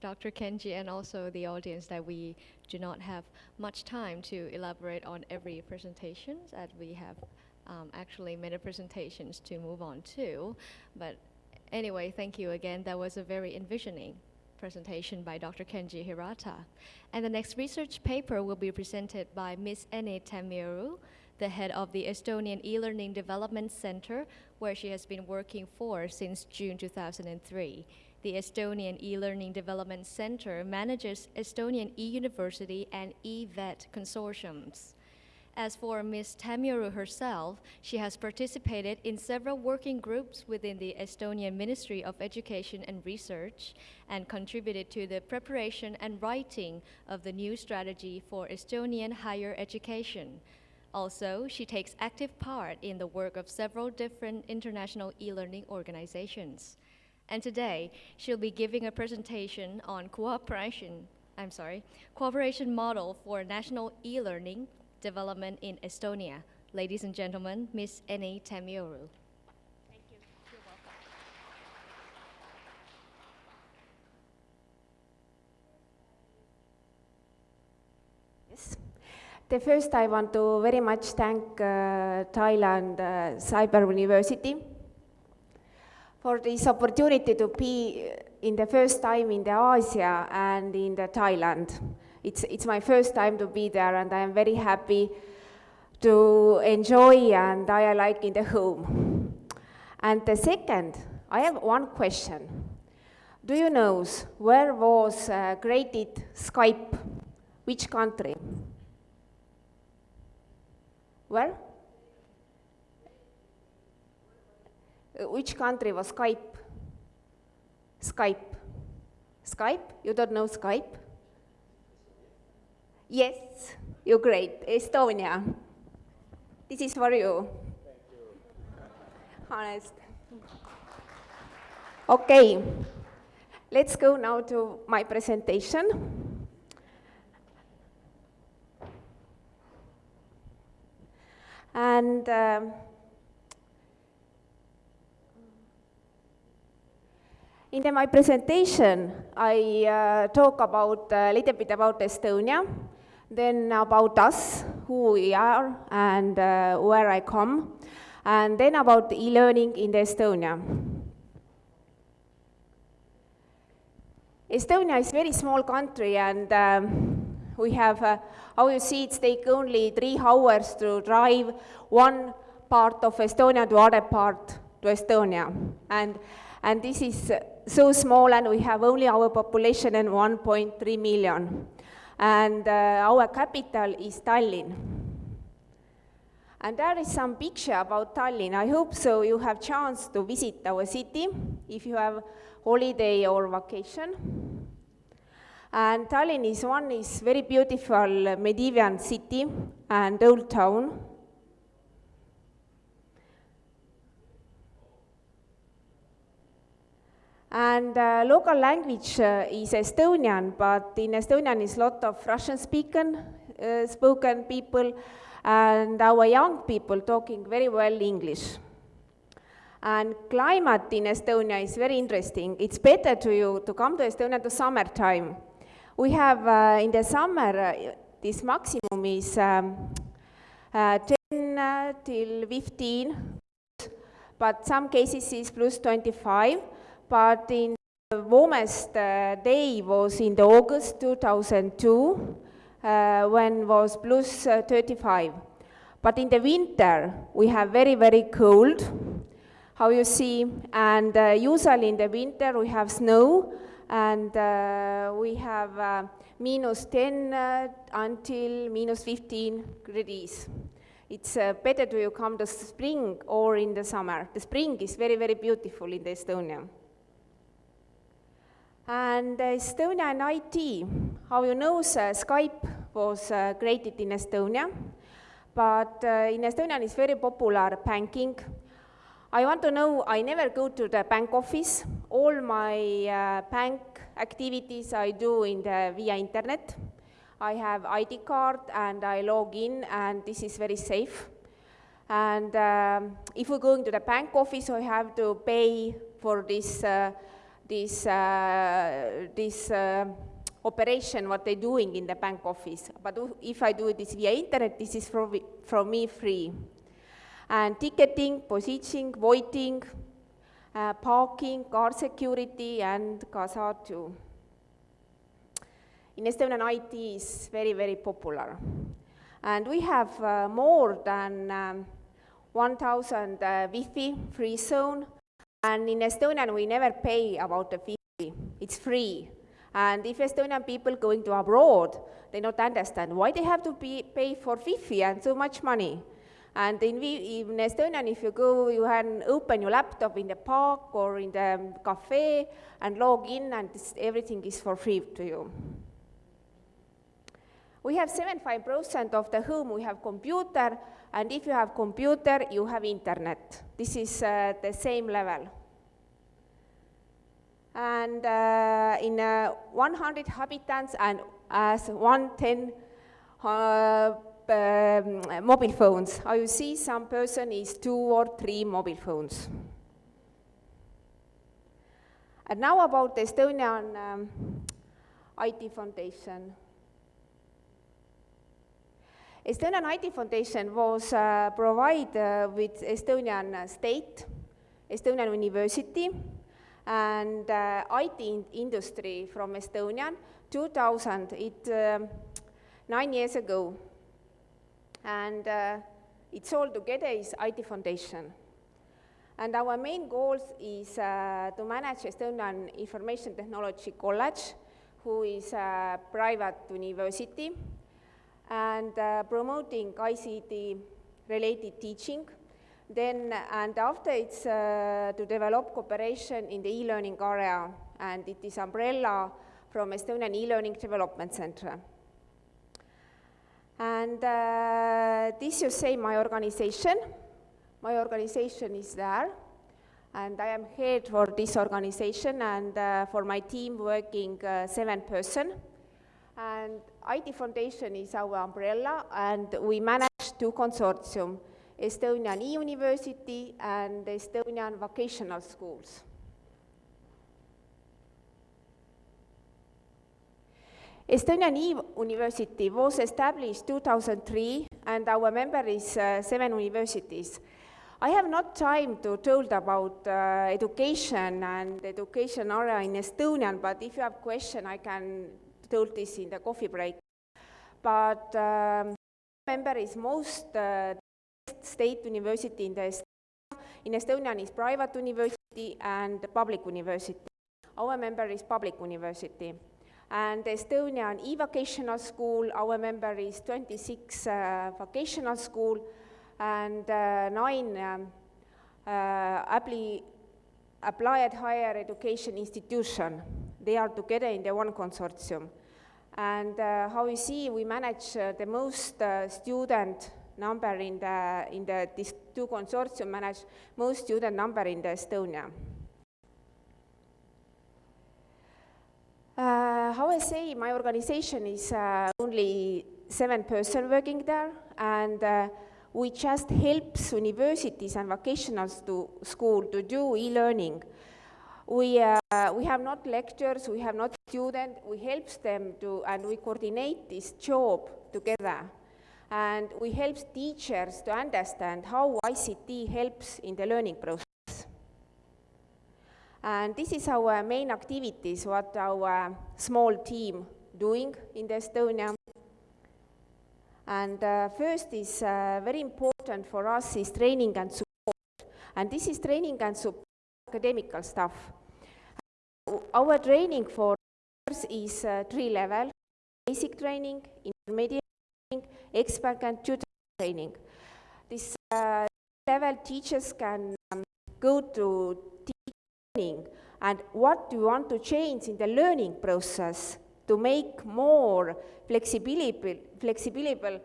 Dr. Kenji and also the audience that we do not have much time to elaborate on every presentation as we have um, actually many presentations to move on to. But anyway, thank you again. That was a very envisioning presentation by Dr. Kenji Hirata. And the next research paper will be presented by Ms. Ene Tamiru, the head of the Estonian e-learning development center, where she has been working for since June 2003. The Estonian e-learning development center manages Estonian e-university and e-vet consortiums. As for Ms. Tamiru herself, she has participated in several working groups within the Estonian Ministry of Education and Research and contributed to the preparation and writing of the new strategy for Estonian higher education. Also, she takes active part in the work of several different international e-learning organizations. And today, she'll be giving a presentation on cooperation, I'm sorry, cooperation model for national e-learning development in Estonia. Ladies and gentlemen, Ms. Ene Tamioru. Thank you. You're welcome. Yes. The first I want to very much thank uh, Thailand uh, Cyber University for this opportunity to be in the first time in the Asia and in the Thailand. It's, it's my first time to be there and I am very happy to enjoy and I like in the home. And the second, I have one question. Do you know where was uh, created Skype? Which country? Where? Which country was Skype? Skype. Skype? You don't know Skype? Yes, you're great. Estonia. This is for you. Thank you. Honest. Okay, let's go now to my presentation. And um, in my presentation, I uh, talk about a little bit about Estonia, then about us, who we are, and uh, where I come, and then about e-learning in Estonia. Estonia is a very small country, and um, we have, uh, how you see, it takes only three hours to drive one part of Estonia to other part to Estonia. And, and this is so small, and we have only our population and 1.3 million and uh, our capital is Tallinn. And there is some picture about Tallinn. I hope so you have chance to visit our city if you have holiday or vacation. And Tallinn is one is very beautiful medieval city and old town. And uh, local language uh, is Estonian, but in Estonian is lot of Russian speaking, uh, spoken people, and our young people talking very well English. And climate in Estonia is very interesting. It's better to you to come to Estonia to summertime. We have uh, in the summer, uh, this maximum is um, uh, 10 till 15, but some cases is plus 25 but in the warmest uh, day was in the August 2002, uh, when was plus, uh, 35. But in the winter, we have very, very cold, how you see, and uh, usually in the winter we have snow, and uh, we have uh, minus 10 until minus 15 degrees it's uh, better to you come to spring or in the summer. The spring is very, very beautiful in Estonia. And Estonia and IT, how you know, uh, Skype was uh, created in Estonia, but uh, in Estonia is very popular banking. I want to know, I never go to the bank office. All my uh, bank activities I do in the, via internet. I have ID card and I log in and this is very safe. And um, if we're going to the bank office, I have to pay for this uh, this, uh, this uh, operation, what they're doing in the bank office. But if I do this via internet, this is from, from me free. And ticketing, positioning, voiding, uh, parking, car security, and ka saatu. In Estonian, IT is very, very popular. And we have uh, more than um, 1,000 uh, Wi-Fi free zone. And in Estonian, we never pay about the Wi-Fi. It's free. And if Estonian people going to abroad, they don't understand why they have to be, pay for Wi-Fi and so much money. And in, in Estonian, if you go, you can open your laptop in the park or in the cafe and log in, and everything is for free to you. We have 75% of the home, we have computer, and if you have computer, you have internet. This is uh, the same level. And uh, in uh, 100 inhabitants and as 110 uh, um, mobile phones. You see some person is two or three mobile phones. And now about the Estonian um, IT Foundation. Estonian IT Foundation was uh, provided uh, with Estonian state, Estonian university, and uh, IT in- industry from Estonian, 2000, it, um, nine years ago. And uh, it's all together is IT Foundation. And our main goals is uh, to manage Estonian Information Technology College, who is a private university, and uh, promoting ICT related teaching. Then, and after it's uh, to develop cooperation in the e-learning area, and it is umbrella from Estonian e-learning development center. And uh, this you say my organization. My organization is there, and I am head for this organization, and uh, for my team working uh, seven person. And IT Foundation is our umbrella, and we manage two consortium, Estonian e-university and Estonian vocational schools. Estonian e-university was established 2003, and our member is uh, seven universities. I have not time to told about uh, education and education area in Estonian, but if you have question, I can told this in the coffee break. But um, member is most uh, state university in the Estonia. In Estonian is private university and public university. Our member is public university. And Estonian e-vocational school, our member is 26 uh, vocational school and uh, nine um, uh, appli- applied higher education institution. They are together in the one consortium. And uh, how you see, we manage uh, the most uh, student number in the, in the, these two consortium manage most student number in the Estonia. Uh, how I say, my organization is uh, only seven person working there, and uh, we just helps universities and vocational school to do e-learning. We, uh, we have not lectures, we have not students, we helps them to, and we coordinate this job together. And we help teachers to understand how ICT helps in the learning process. And this is our main activities, what our small team doing in Estonia. And uh, first is uh, very important for us is training and support. And this is training and support academical stuff. Our training for is uh, three level, basic training, intermediate training, expert and tutor training. This uh, level teachers can um, go to learning and what do you want to change in the learning process to make more flexibility, flexible,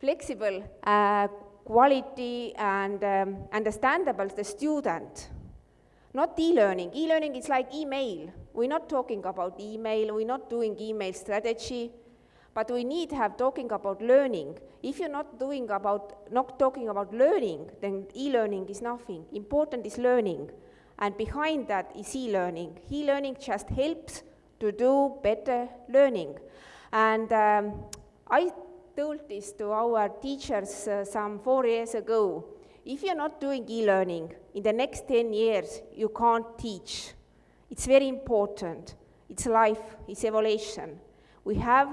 flexible uh, quality and um, understandable to the student. Not e-learning. E-learning is like email. We're not talking about email. We're not doing email strategy. But we need to have talking about learning. If you're not doing about, not talking about learning, then e-learning is nothing. Important is learning. And behind that is e-learning. E-learning just helps to do better learning. And um, I told this to our teachers uh, some four years ago. If you're not doing e-learning, in the next 10 years, you can't teach. It's very important. It's life, it's evolution. We have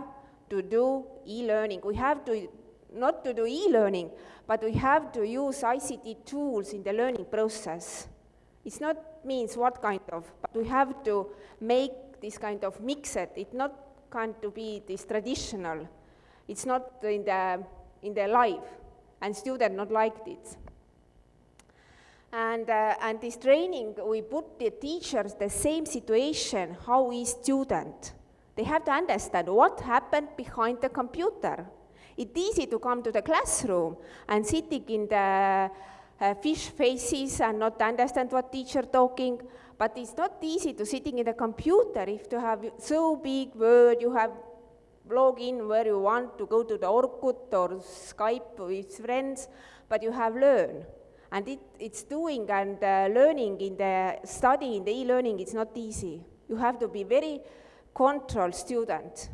to do e-learning. We have to, not to do e-learning, but we have to use ICT tools in the learning process. It's not means what kind of, but we have to make this kind of mixed. It's not going to be this traditional. It's not in the, in the life, and students not liked it. And, uh, and this training, we put the teachers the same situation, how is student. They have to understand what happened behind the computer. It's easy to come to the classroom and sitting in the uh, fish faces and not understand what teacher talking, but it's not easy to sitting in the computer if you have so big word, you have log in where you want to go to the Orkut or Skype with friends, but you have learn. And it, it's doing and uh, learning in the study, in the e-learning, it's not easy. You have to be very controlled student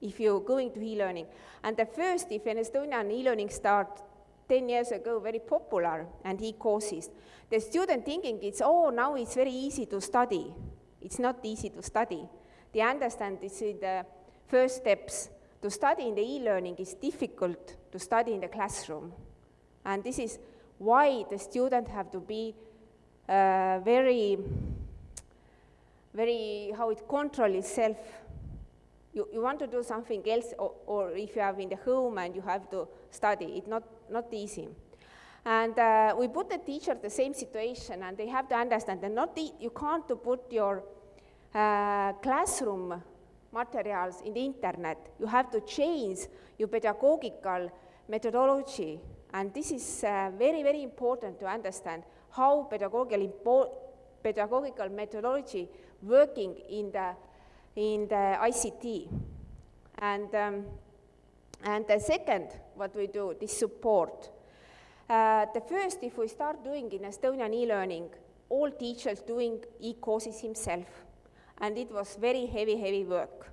if you're going to e-learning. And the first, if an Estonian e-learning start 10 years ago, very popular, and e-courses, the student thinking it's, oh, now it's very easy to study. It's not easy to study. They understand it's the first steps. To study in the e-learning is difficult to study in the classroom. And this is why the student have to be uh, very, very, how it control itself. You, you want to do something else, or, or if you have in the home and you have to study, it's not, not easy. And uh, we put the teacher the same situation, and they have to understand that not the, you can't put your uh, classroom materials in the internet. You have to change your pedagogical methodology and this is uh, very, very important to understand how pedagogical, pedagogical methodology working in the, in the ICT. And, um, and the second, what we do, this support. Uh, the first, if we start doing in Estonian e-learning, all teachers doing e-courses himself. And it was very heavy, heavy work.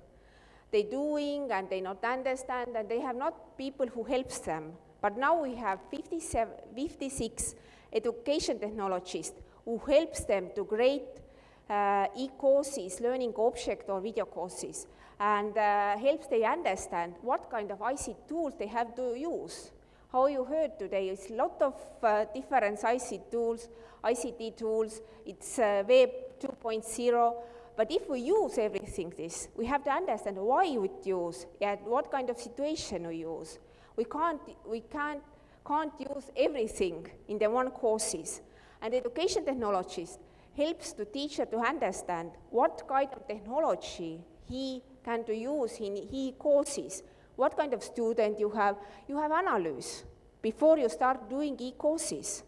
They doing and they not understand and they have not people who helps them. But now we have 56 education technologists who helps them to create uh, e-courses, learning object or video courses, and uh, helps they understand what kind of ICT tools they have to use. How you heard today, it's a lot of uh, different ICT tools, ICT tools, it's uh, Web 2.0, but if we use everything this, we have to understand why we use and what kind of situation we use. We can't, we can't, can't use everything in the one courses. And education technologist helps the teacher to understand what kind of technology he can to use in he courses, what kind of student you have. You have analysis before you start doing e-courses.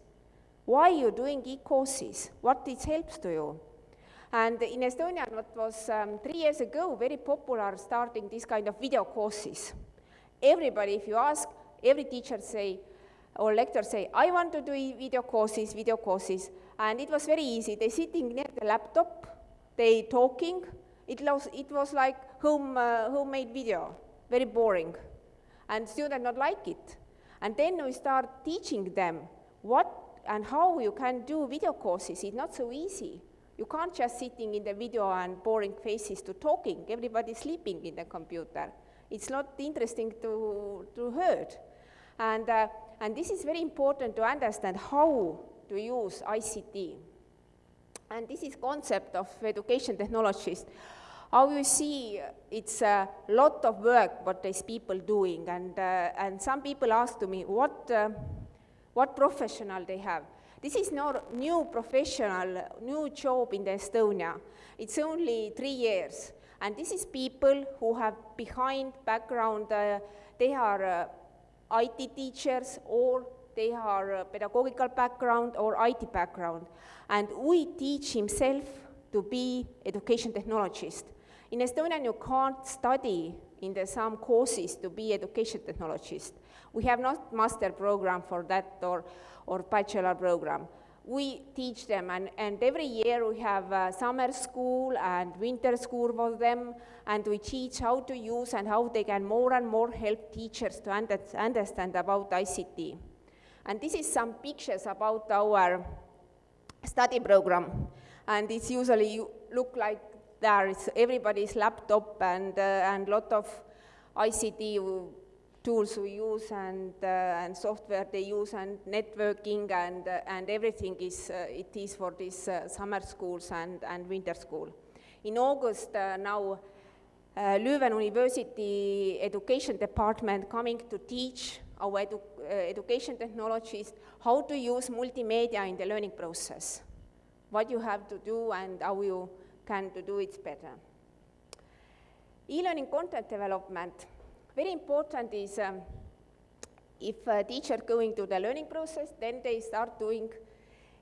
Why you doing e-courses? What it helps to you? And in Estonia, what was um, three years ago very popular starting this kind of video courses everybody, if you ask, every teacher say, or lecturer say, I want to do video courses, video courses. And it was very easy. They sitting near the laptop, they talking. It was, it was like home, uh, homemade video, very boring. And students not like it. And then we start teaching them what and how you can do video courses. It's not so easy. You can't just sitting in the video and boring faces to talking. Everybody's sleeping in the computer it's not interesting to, to heard. And, uh, and this is very important to understand how to use ICT. And this is concept of education technologists. How you see, it's a lot of work what these people doing, and, uh, and some people ask to me, what, uh, what professional they have. This is not new professional, new job in Estonia. It's only three years. And this is people who have behind background, uh, they are uh, IT teachers or they are uh, pedagogical background or IT background. And we teach himself to be education technologist. In Estonia, you can't study in the some courses to be education technologist. We have not master program for that or, or bachelor program. We teach them, and, and every year we have uh, summer school and winter school for them, and we teach how to use and how they can more and more help teachers to under, understand about ICT. And this is some pictures about our study program, and it's usually look like there is everybody's laptop and, uh, and lot of ICT tools we use and, uh, and software they use and networking and, uh, and everything is, uh, it is for these uh, summer schools and, and winter school. In August uh, now, uh, Leuven University Education Department coming to teach our edu education technologists how to use multimedia in the learning process, what you have to do and how you can to do it better. E-learning content development very important is um, if a teacher going to the learning process, then they start doing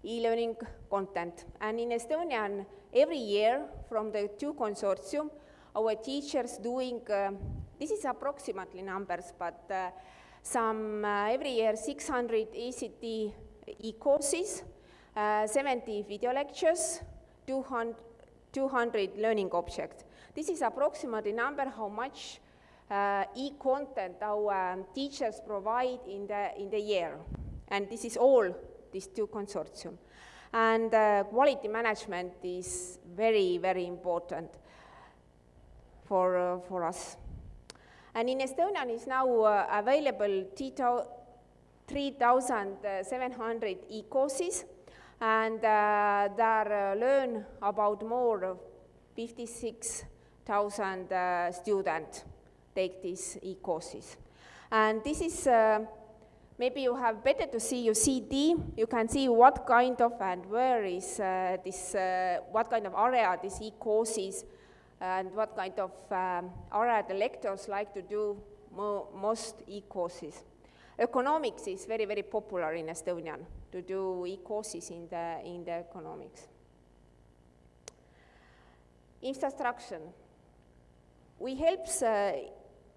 e-learning content. And in Estonian, every year from the two consortium, our teachers doing, uh, this is approximately numbers, but uh, some uh, every year 600 ACT e-courses, uh, 70 video lectures, 200, 200 learning objects. This is approximately number how much uh, e-content our um, teachers provide in the, in the year. And this is all these two consortium. And uh, quality management is very, very important for, uh, for us. And in Estonian is now uh, available 3,700 e-courses, and uh, there uh, learn about more 56,000 uh, students take these e-courses. And this is, uh, maybe you have better to see your CD, you can see what kind of and where is uh, this, uh, what kind of area this e-courses and what kind of um, area the lectures like to do mo most e-courses. Economics is very, very popular in Estonian to do e-courses in the, in the economics. Infrastructure. We helps uh,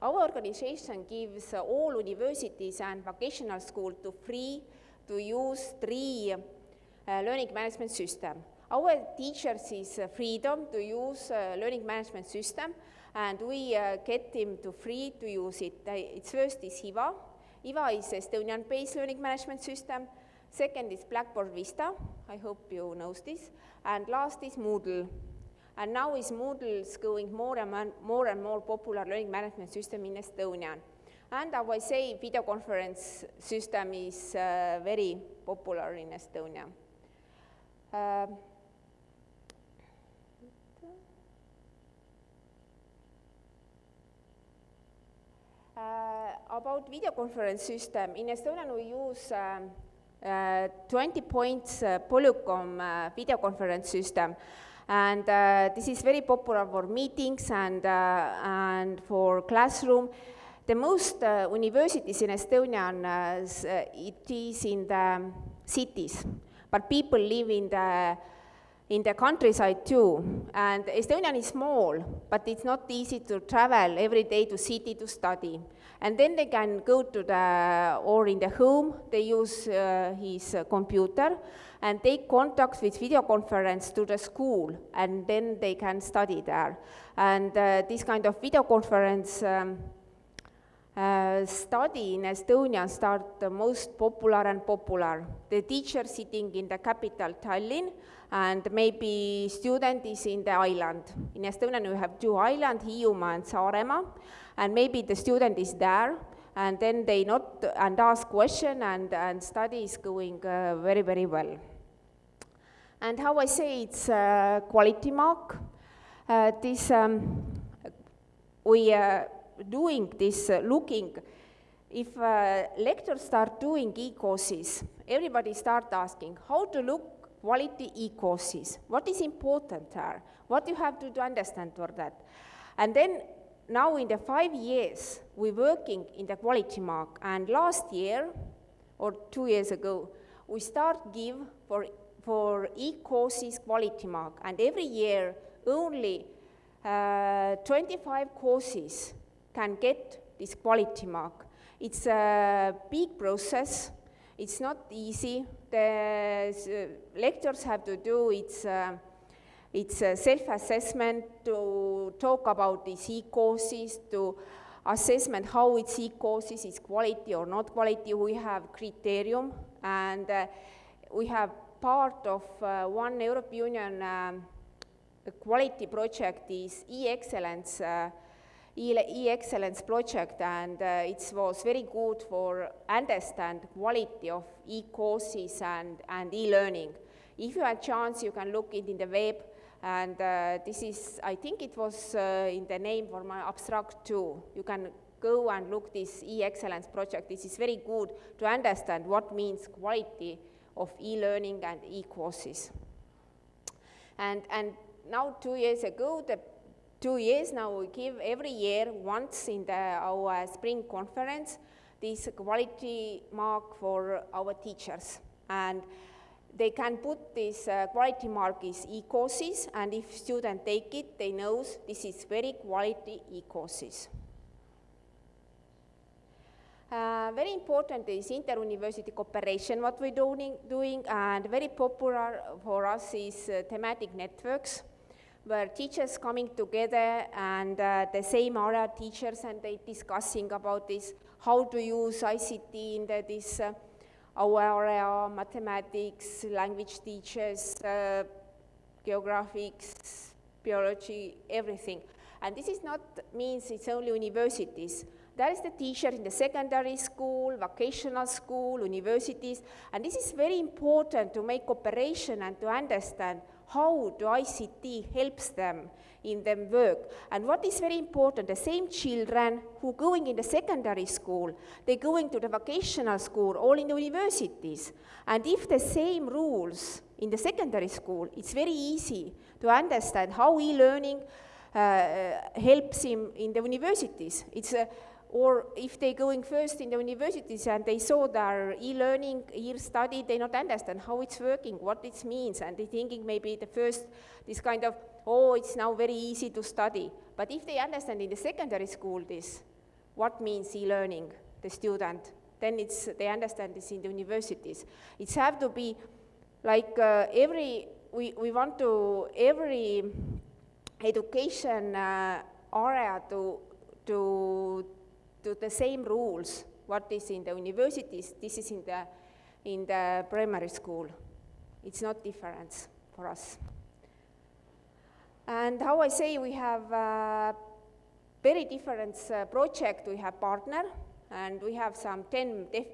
our organization gives all universities and vocational schools to free to use three uh, learning management system. Our teachers is freedom to use uh, learning management system and we uh, get them to free to use it. it's first is HIVA. HIVA is Estonian-based learning management system. Second is Blackboard Vista. I hope you know this. And last is Moodle. And now is Moodle going more and more and more popular learning management system in Estonia. And I will say video conference system is uh, very popular in Estonia. Uh, Uh, about video conference system, in Estonia we use um, uh, 20 points uh, Polycom uh, video conference system. And uh, this is very popular for meetings and, uh, and for classroom. The most uh, universities in Estonia, it is in the cities, but people live in the in the countryside too. And Estonian is small, but it's not easy to travel every day to city to study. And then they can go to the, or in the home, they use uh, his uh, computer and take contact with video conference to the school, and then they can study there. And uh, this kind of video conference um, uh, study in Estonia start the most popular and popular. The teacher sitting in the capital, Tallinn, and maybe student is in the island. In Estonia we have two islands, Hiiumaa and Saaremaa, and maybe the student is there, and then they not, and ask question, and, and study is going uh, very, very well. And how I say it's quality mark. Uh, this, um, we are doing this, uh, looking, if uh, lecturers start doing e-courses, everybody start asking how to look quality e-courses, what is important there, what you have to, to understand for that. And then now in the five years, we're working in the quality mark, and last year, or two years ago, we start give for for e-courses quality mark, and every year only uh, 25 courses can get this quality mark. It's a big process, it's not easy, the s- lectures have to do, it's, uh, it's a self-assessment to talk about these e-courses, to assessment how it's e-courses, is quality or not quality. We have criterium, and uh, we have part of uh, one European Union um, quality project is e-excellence, uh, e-excellence project, and uh, it was very good for understand quality of e-courses and, and e-learning. If you have chance, you can look it in the web, and uh, this is, I think it was uh, in the name for my abstract too. You can go and look this e-excellence project. This is very good to understand what means quality of e-learning and e-courses. And, and now two years ago, the two years now we give every year once in the, our spring conference this quality mark for our teachers. And they can put this uh, quality mark is e-courses and if student take it, they knows this is very quality e-courses. Uh, very important is inter-university cooperation, what we're doing, doing, and very popular for us is uh, thematic networks, where teachers coming together and uh, the same area teachers and they discussing about this, how to use ICT in the, this uh, area, mathematics, language teachers, uh, geographics, biology, everything. And this is not means it's only universities. There is the teacher in the secondary school, vocational school, universities, and this is very important to make cooperation and to understand how the ICT helps them in their work. And what is very important, the same children who going in the secondary school, they going to the vocational school, all in the universities. And if the same rules in the secondary school, it's very easy to understand how e-learning uh, helps him in the universities. It's a, or if they're going first in the universities and they saw their e-learning, e-study, they not understand how it's working, what it means, and they're thinking maybe the first, this kind of, oh, it's now very easy to study. But if they understand in the secondary school this, what means e-learning, the student, then it's, they understand this in the universities. It's have to be like uh, every, we, we want to, every education uh, area to, to, to the same rules, what is in the universities, this is in the, in the primary school. It's not difference for us. And how I say, we have a very different uh, project, we have partner, and we have some 10, dif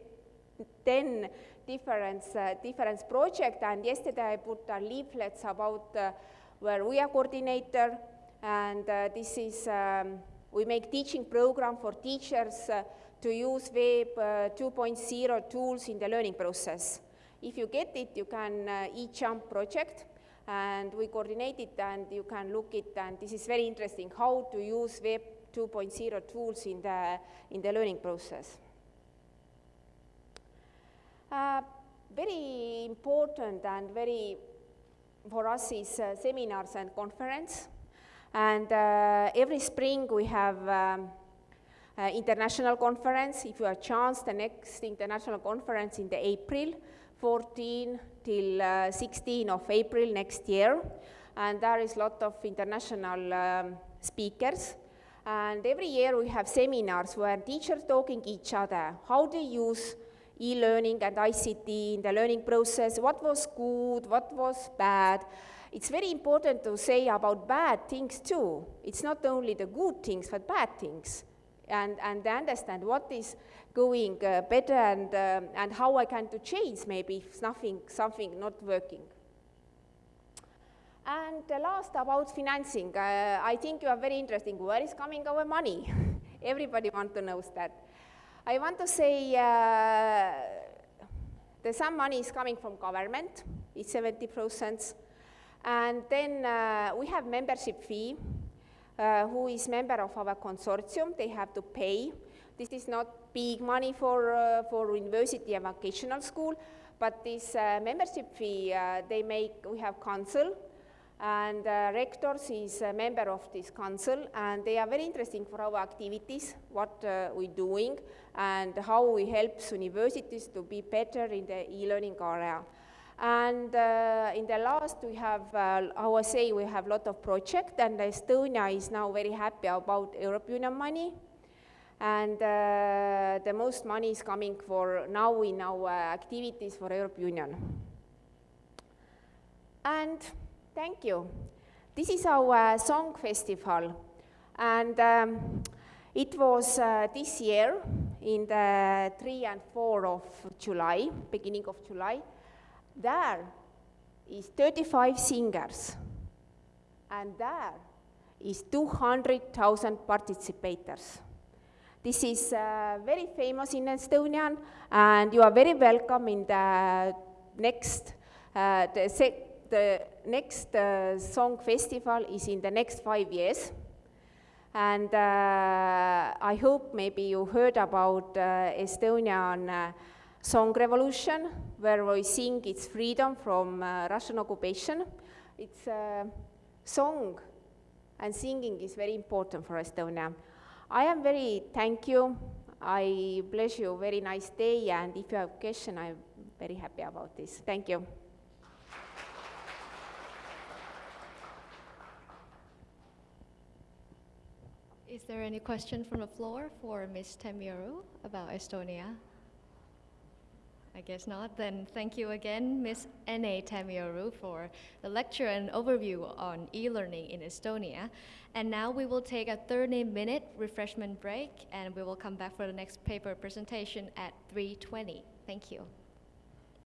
10 different, uh, different project, and yesterday I put a leaflets about uh, where we are coordinator, and uh, this is, um, we make teaching program for teachers uh, to use Web uh, 2.0 tools in the learning process. If you get it, you can uh, e-jump project, and we coordinate it, and you can look it, and this is very interesting, how to use Web 2.0 tools in the, in the learning process. Uh, very important and very for us is uh, seminars and conference. And uh, every spring we have um, international conference. If you have chance, the next international conference in the April, 14 till uh, 16 of April next year. And there is a lot of international um, speakers. And every year we have seminars where teachers talking each other, how they use e-learning and ICT in the learning process, what was good, what was bad. It's very important to say about bad things too. It's not only the good things, but bad things. And, and understand what is going uh, better and, um, and how I can to change maybe if nothing, something not working. And the last about financing, uh, I think you are very interesting. Where is coming our money? Everybody want to know that. I want to say uh, the some money is coming from government, it's 70%. And then uh, we have membership fee, uh, who is member of our consortium, they have to pay. This is not big money for, uh, for university and vocational school, but this uh, membership fee, uh, they make, we have council, and uh, rectors is a member of this council, and they are very interesting for our activities, what we're doing, and how we help universities to be better in the e-learning area. And uh, in the last, we have, uh, I would say, we have a lot of projects, and Estonia is now very happy about European money. And uh, the most money is coming for now in our activities for European Union. And thank you. This is our song festival, and um, it was uh, this year in the 3 and 4 of July, beginning of July. There is 35 singers, and there is 200,000 participators. This is uh, very famous in Estonian, and you are very welcome in the next, uh, the, the next uh, song festival is in the next five years. And uh, I hope maybe you heard about uh, Estonian uh, song revolution, where we sing its freedom from uh, Russian occupation. It's a song and singing is very important for Estonia. I am very thank you. I bless you. a Very nice day. And if you have question, I'm very happy about this. Thank you. Is there any question from the floor for Ms. Temioru about Estonia? I guess not. Then thank you again, Ms. Ene Tamioru, for the lecture and overview on e-learning in Estonia. And now we will take a 30-minute refreshment break, and we will come back for the next paper presentation at 3.20. Thank you.